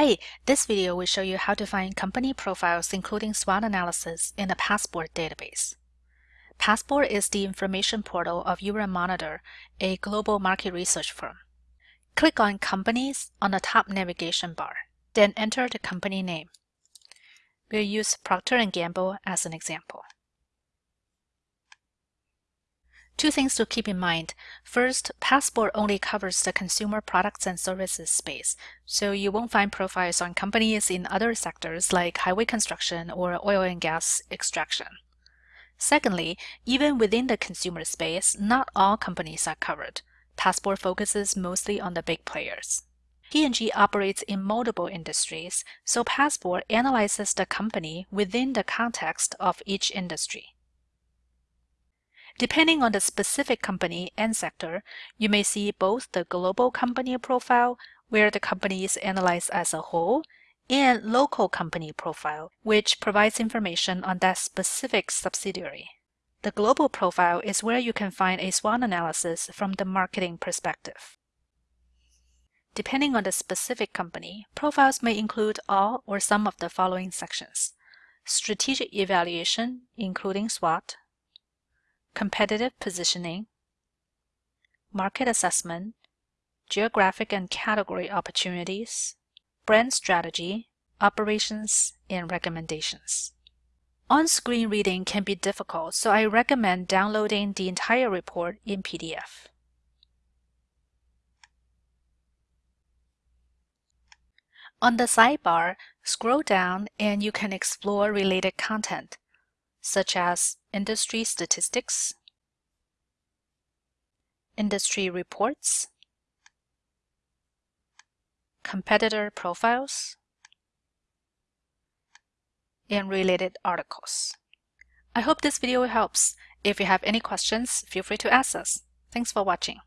Hi, this video will show you how to find company profiles including SWOT analysis in the Passport database. Passport is the information portal of Euromonitor, a global market research firm. Click on Companies on the top navigation bar, then enter the company name. We'll use Procter & Gamble as an example. Two things to keep in mind. First, Passport only covers the consumer products and services space, so you won't find profiles on companies in other sectors like highway construction or oil and gas extraction. Secondly, even within the consumer space, not all companies are covered. Passport focuses mostly on the big players. P&G operates in multiple industries, so Passport analyzes the company within the context of each industry. Depending on the specific company and sector, you may see both the global company profile, where the company is analyzed as a whole, and local company profile, which provides information on that specific subsidiary. The global profile is where you can find a SWOT analysis from the marketing perspective. Depending on the specific company, profiles may include all or some of the following sections. Strategic evaluation, including SWOT, competitive positioning, market assessment, geographic and category opportunities, brand strategy, operations, and recommendations. On-screen reading can be difficult, so I recommend downloading the entire report in PDF. On the sidebar, scroll down and you can explore related content such as industry statistics, industry reports, competitor profiles, and related articles. I hope this video helps. If you have any questions, feel free to ask us. Thanks for watching.